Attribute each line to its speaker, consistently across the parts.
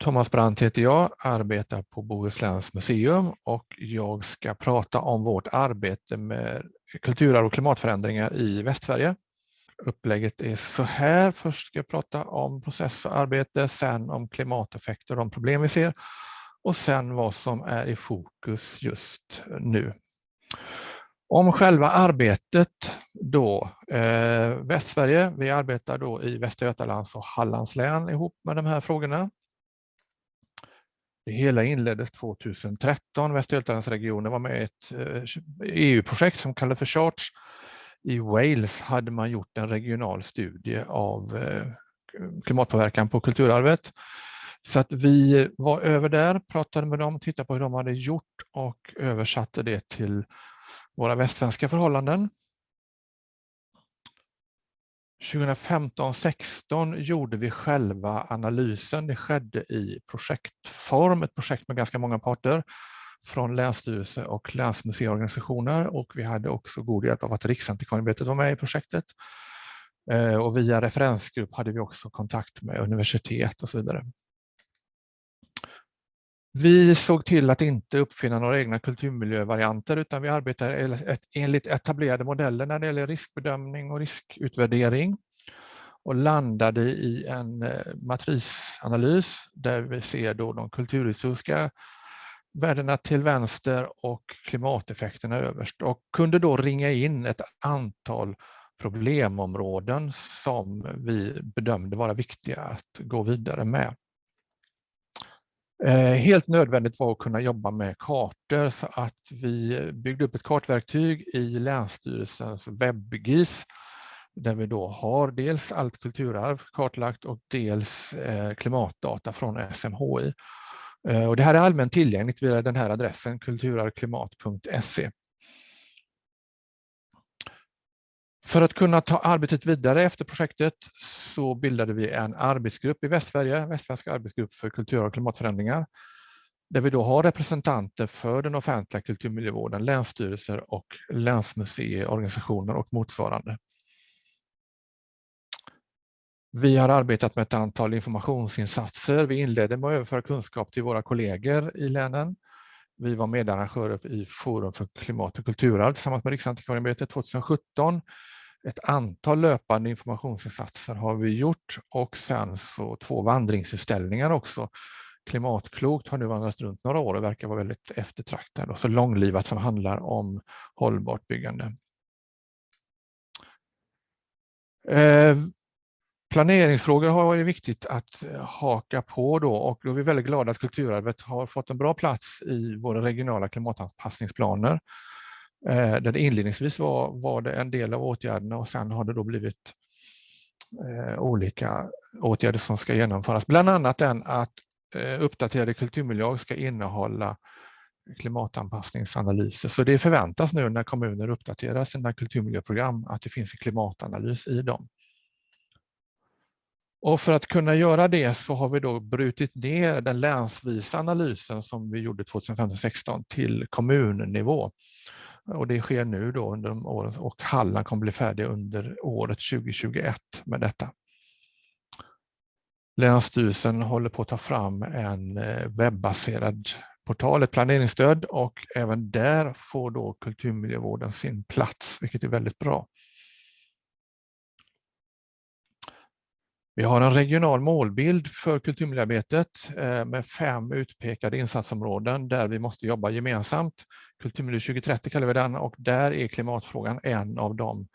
Speaker 1: Thomas Brandt heter jag, arbetar på Bohusläns museum och jag ska prata om vårt arbete med kulturarv och klimatförändringar i Västsverige. Upplägget är så här. Först ska jag prata om process och arbete, sen om klimateffekter och de problem vi ser och sen vad som är i fokus just nu. Om själva arbetet då, eh, Västsverige, vi arbetar då i Västra Götalands och Hallands län ihop med de här frågorna. Det hela inleddes 2013. Västra Götalandsregionen var med i ett eh, e EU-projekt som kallades för Charts. I Wales hade man gjort en regional studie av eh, klimatpåverkan på kulturarvet. Så att vi var över där, pratade med dem, tittade på hur de hade gjort och översatte det till våra västsvenska förhållanden. 2015-16 gjorde vi själva analysen. Det skedde i projektform, ett projekt med ganska många parter från länsstyrelse och länsmuseiorganisationer och vi hade också god hjälp av att Riksantikvarieämbetet var med i projektet. Eh, och via referensgrupp hade vi också kontakt med universitet och så vidare. Vi såg till att inte uppfinna några egna kulturmiljövarianter utan vi arbetar enligt etablerade modeller när det gäller riskbedömning och riskutvärdering och landade i en eh, matrisanalys där vi ser då de kulturhistoriska värdena till vänster och klimateffekterna överst och kunde då ringa in ett antal problemområden som vi bedömde vara viktiga att gå vidare med. Eh, helt nödvändigt var att kunna jobba med kartor så att vi byggde upp ett kartverktyg i Länsstyrelsens webbgis där vi då har dels allt kulturarv kartlagt och dels eh, klimatdata från SMHI. Eh, och det här är allmänt tillgängligt via den här adressen kulturarvklimat.se. För att kunna ta arbetet vidare efter projektet så bildade vi en arbetsgrupp i Västsverige, Västsvenska arbetsgrupp för kultur och klimatförändringar, där vi då har representanter för den offentliga kulturmiljövården, länsstyrelser och länsmuseiorganisationer och motsvarande. Vi har arbetat med ett antal informationsinsatser. Vi inledde med att överföra kunskap till våra kollegor i länen. Vi var medarrangörer i Forum för klimat och kulturarv tillsammans med Riksantikvarieämbetet 2017 ett antal löpande informationsinsatser har vi gjort och sen så två vandringsutställningar också. Klimatklokt har nu vandrat runt några år och verkar vara väldigt eftertraktad och så långlivat som handlar om hållbart byggande. Eh, planeringsfrågor har varit viktigt att eh, haka på då och då är vi väldigt glada att kulturarvet har fått en bra plats i våra regionala klimatanpassningsplaner Eh, där det inledningsvis var, var det en del av åtgärderna och sen har det då blivit eh, olika åtgärder som ska genomföras. Bland annat den att eh, uppdaterade kulturmiljöer ska innehålla klimatanpassningsanalyser. Så det förväntas nu när kommuner uppdaterar sina kulturmiljöprogram att det finns en klimatanalys i dem. Och för att kunna göra det så har vi då brutit ner den länsvisa analysen som vi gjorde 2015-16 till kommunnivå. Och det sker nu då under de åren och Halland kommer bli färdig under året 2021 med detta. Länsstyrelsen håller på att ta fram en eh, webbaserad portal, ett planeringsstöd och även där får då kulturmiljövården sin plats, vilket är väldigt bra. Vi har en regional målbild för kulturmiljöarbetet eh, med fem utpekade insatsområden där vi måste jobba gemensamt. Kulturmiljö 2030 kallar vi den och där är klimatfrågan en av de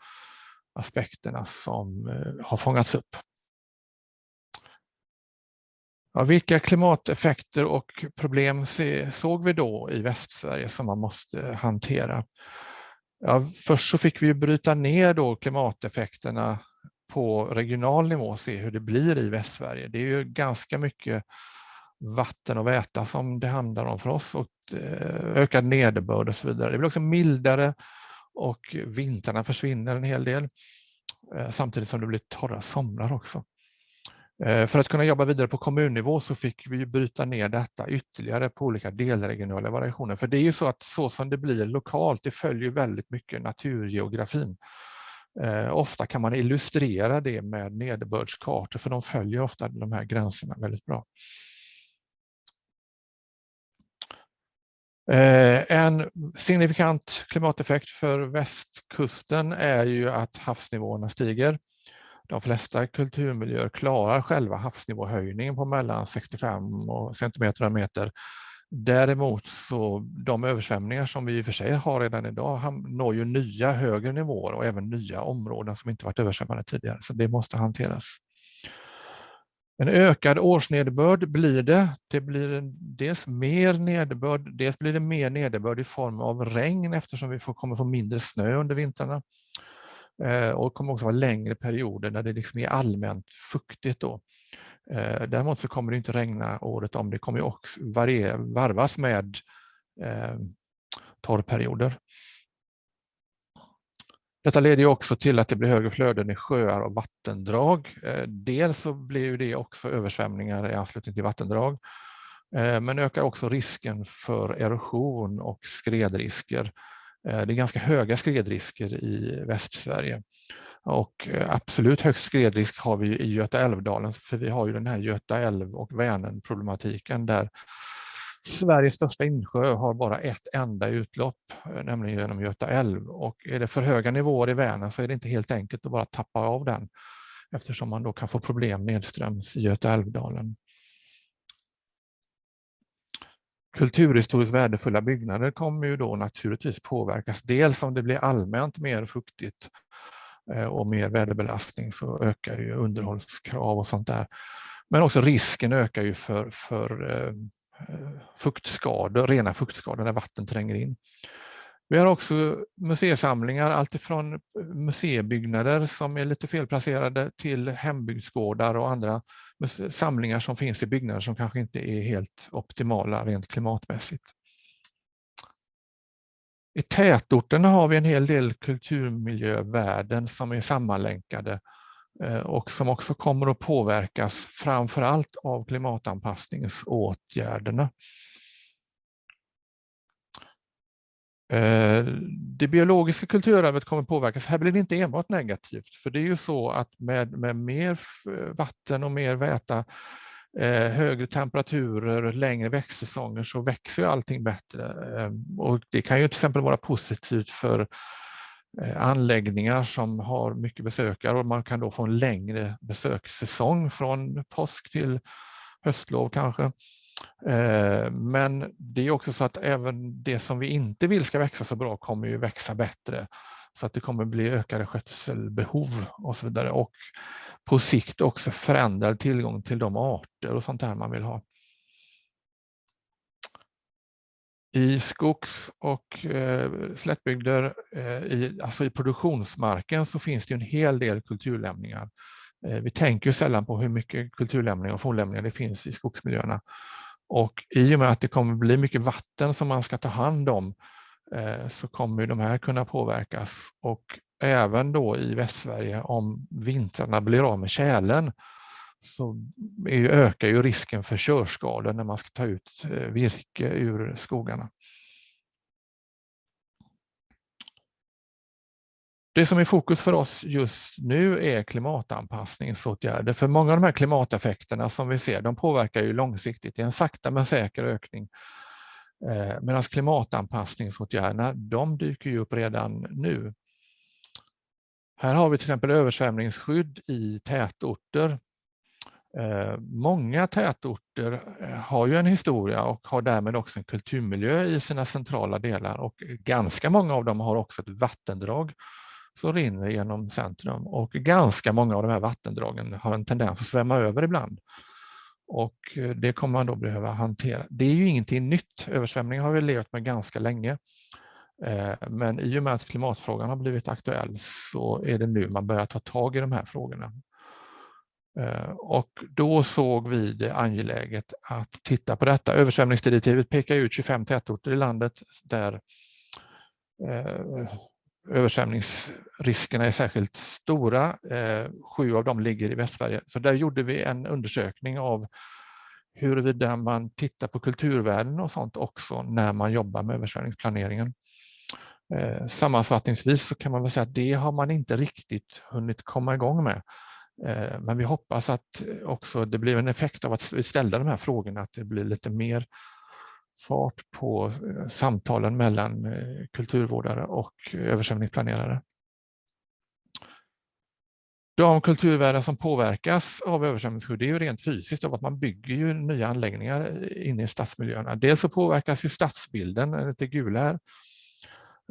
Speaker 1: aspekterna som eh, har fångats upp. Ja, vilka klimateffekter och problem såg vi då i Västsverige som man måste hantera? Ja, först så fick vi bryta ner då klimateffekterna på regional nivå se hur det blir i Västsverige. Det är ju ganska mycket vatten och väta som det handlar om för oss och eh, ökad nederbörd och så vidare. Det blir också mildare och vintrarna försvinner en hel del eh, samtidigt som det blir torra somrar också. Eh, för att kunna jobba vidare på kommunnivå så fick vi bryta ner detta ytterligare på olika delregionala variationer. För det är ju så att så som det blir lokalt, det följer väldigt mycket naturgeografin. Eh, ofta kan man illustrera det med nederbördskartor för de följer ofta de här gränserna väldigt bra. Eh, en signifikant klimateffekt för västkusten är ju att havsnivåerna stiger. De flesta kulturmiljöer klarar själva havsnivåhöjningen på mellan 65 och centimeter och meter Däremot så de översvämningar som vi i och för sig har redan idag når ju nya högre nivåer och även nya områden som inte varit översvämmade tidigare, så det måste hanteras. En ökad årsnederbörd blir det. Det blir dels mer nederbörd, dels blir det mer nederbörd i form av regn eftersom vi får, kommer få mindre snö under vintrarna. Eh, och det kommer också vara längre perioder när det liksom är allmänt fuktigt. Då. Eh, däremot så kommer det inte regna året om. Det kommer också varvas med eh, torrperioder. Detta leder också till att det blir högre flöden i sjöar och vattendrag. Eh, dels så blir det också översvämningar i anslutning till vattendrag, eh, men ökar också risken för erosion och skredrisker. Eh, det är ganska höga skredrisker i Västsverige. Och eh, absolut högst skredrisk har vi i Göta älvdalen, för vi har ju den här Göta älv och Vänern problematiken där Sveriges största insjö har bara ett enda utlopp, eh, nämligen genom Göta älv. Och är det för höga nivåer i Vänern så är det inte helt enkelt att bara tappa av den eftersom man då kan få problem nedströms i Göta älvdalen. Kulturhistoriskt värdefulla byggnader kommer ju då naturligtvis påverkas. Dels om det blir allmänt mer fuktigt Eh, och mer väderbelastning så ökar ju underhållskrav och sånt där. Men också risken ökar ju för, för eh, eh fuktskador, rena fuktskador när vatten tränger in. Vi har också museisamlingar, alltifrån eh, museibyggnader som är lite felplacerade till hembygdsgårdar och andra samlingar som finns i byggnader som kanske inte är helt optimala rent klimatmässigt. I tätorterna har vi en hel del kulturmiljövärden som är sammanlänkade eh, och som också kommer att påverkas framförallt av klimatanpassningsåtgärderna. Eh, det biologiska kulturarvet kommer påverkas. Här blir det inte enbart negativt, för det är ju så att med, med mer vatten och mer väta, eh, högre temperaturer, längre växtsäsonger så växer ju allting bättre. Ehm, och det kan ju till exempel vara positivt för eh, anläggningar som har mycket besökare och man kan då få en längre besökssäsong från påsk till höstlov kanske. Eh, men det är också så att även det som vi inte vill ska växa så bra kommer ju växa bättre. Så att det kommer bli ökade skötselbehov och så vidare. Och på sikt också förändrad tillgång till de arter och sånt där man vill ha. I skogs och eh, slättbygder, eh, i, alltså i produktionsmarken, så finns det en hel del kulturlämningar. Eh, vi tänker sällan på hur mycket kulturlämningar och fornlämningar det finns i skogsmiljöerna. Och i och med att det kommer bli mycket vatten som man ska ta hand om eh, så kommer de här kunna påverkas. Och även då i Västsverige om vintrarna blir av med tjälen så ökar ju risken för körskador när man ska ta ut eh, virke ur skogarna. Det som är fokus för oss just nu är klimatanpassningsåtgärder. För många av de här klimateffekterna som vi ser, de påverkar ju långsiktigt. Det är en sakta men säker ökning. Eh, Medan klimatanpassningsåtgärderna, de dyker ju upp redan nu. Här har vi till exempel översvämningsskydd i tätorter. Eh, många tätorter eh, har ju en historia och har därmed också en kulturmiljö i sina centrala delar och ganska många av dem har också ett vattendrag som rinner genom centrum och ganska många av de här vattendragen har en tendens att svämma över ibland. Och eh, det kommer man då behöva hantera. Det är ju ingenting nytt, Översvämning har vi levt med ganska länge. Eh, men i och med att klimatfrågan har blivit aktuell så är det nu man börjar ta tag i de här frågorna. Eh, och då såg vi det angeläget att titta på detta. Översvämningsdirektivet pekar ut 25 tätorter i landet där eh, översvämningsriskerna är särskilt stora. Sju av dem ligger i Västsverige. Så där gjorde vi en undersökning av huruvida man tittar på kulturvärden och sånt också när man jobbar med översvämningsplaneringen. Eh, sammanfattningsvis så kan man väl säga att det har man inte riktigt hunnit komma igång med. Eh, men vi hoppas att eh, också det blir en effekt av att vi ställde de här frågorna, att det blir lite mer fart på eh, samtalen mellan kulturvårdare och översvämningsplanerare. De kulturvärden som påverkas av översvämningsskydd är ju rent fysiskt av att man bygger ju nya anläggningar inne i stadsmiljöerna. Dels så påverkas ju stadsbilden, lite gula här,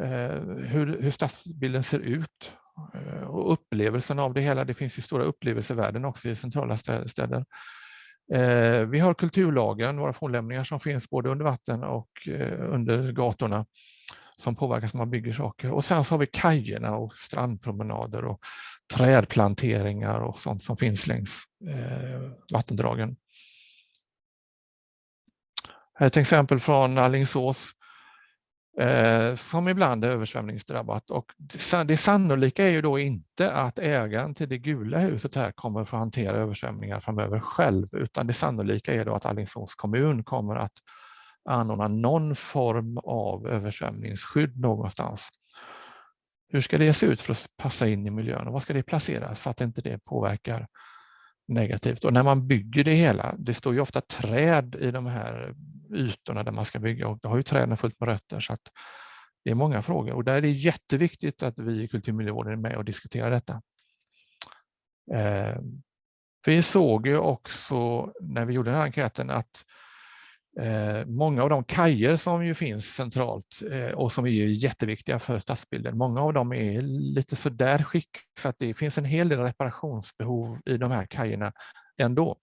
Speaker 1: Eh, hur, hur stadsbilden ser ut eh, och upplevelsen av det hela. Det finns ju stora upplevelsevärden också i centrala städer. Eh, vi har kulturlagen, våra fornlämningar som finns både under vatten och under gatorna som påverkas när man bygger saker. Och sen så har vi kajerna och strandpromenader och trädplanteringar och sånt som finns längs eh, vattendragen. Här är ett exempel från Allingsås eh, som ibland är översvämningsdrabbat och det sannolika är ju då inte att ägaren till det gula huset här kommer att få hantera översvämningar framöver själv utan det sannolika är då att Allingsås kommun kommer att anordna någon form av översvämningsskydd någonstans. Hur ska det se ut för att passa in i miljön och var ska det placeras så att inte det påverkar negativt? Och när man bygger det hela, det står ju ofta träd i de här ytorna där man ska bygga och då har ju träden fullt med rötter så att det är många frågor och där är det jätteviktigt att vi i kulturmiljövården är med och diskuterar detta. Eh, vi såg ju också när vi gjorde den här enkäten att Eh, många av de kajer som ju finns centralt eh, och som är jätteviktiga för stadsbilden, många av dem är lite sådär skick så att det finns en hel del reparationsbehov i de här kajerna ändå.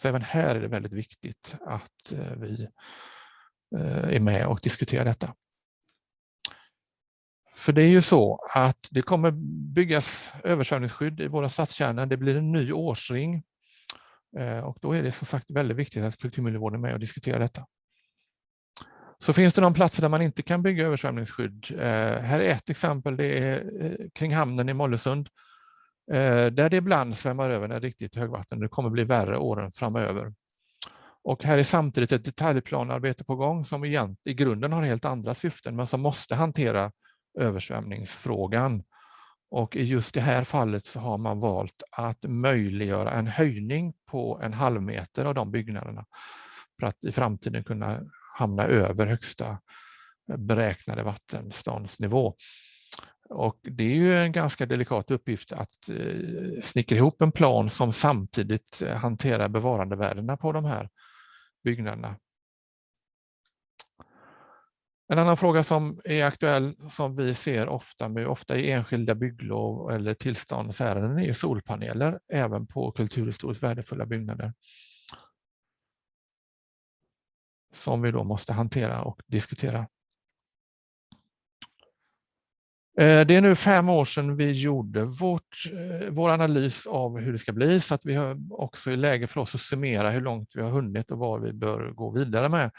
Speaker 1: Så även här är det väldigt viktigt att eh, vi eh, är med och diskuterar detta. För det är ju så att det kommer byggas översvämningsskydd i våra stadskärnor. Det blir en ny årsring Eh, och då är det som sagt väldigt viktigt att kulturmiljövården är med och diskuterar detta. Så finns det någon platser där man inte kan bygga översvämningsskydd. Eh, här är ett exempel, det är eh, kring hamnen i Mollösund. Där det ibland svämmar över när det är riktigt högvatten. Det kommer bli värre åren framöver. Och här är samtidigt ett detaljplanarbete på gång som egent, i grunden har helt andra syften men som måste hantera översvämningsfrågan. Och i just det här fallet så har man valt att möjliggöra en höjning på en halv meter av de byggnaderna för att i framtiden kunna hamna över högsta beräknade vattenståndsnivå. Och det är ju en ganska delikat uppgift att eh, snickra ihop en plan som samtidigt eh, hanterar bevarandevärdena på de här byggnaderna. En annan fråga som är aktuell som vi ser ofta, med, ofta i enskilda bygglov eller tillståndsärenden är solpaneler även på kulturhistoriskt värdefulla byggnader. Som vi då måste hantera och diskutera. Eh, det är nu fem år sedan vi gjorde vårt, eh, vår analys av hur det ska bli så att vi har också är läge för oss att summera hur långt vi har hunnit och vad vi bör gå vidare med.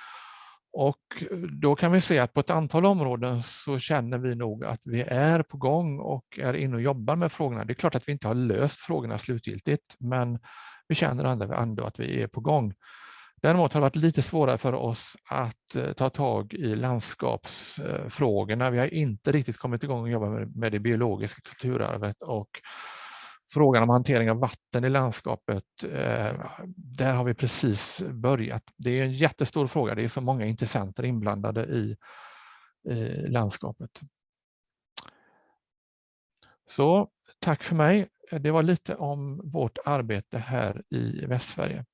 Speaker 1: Och eh, då kan vi se att på ett antal områden så känner vi nog att vi är på gång och är inne och jobbar med frågorna. Det är klart att vi inte har löst frågorna slutgiltigt, men vi känner ändå att vi är på gång. Däremot har det varit lite svårare för oss att eh, ta tag i landskapsfrågorna. Vi har inte riktigt kommit igång och jobba med det biologiska kulturarvet och frågan om hantering av vatten i landskapet, eh, där har vi precis börjat. Det är en jättestor fråga, det är så många intressenter inblandade i, i landskapet. Så tack för mig. Det var lite om vårt arbete här i Västsverige.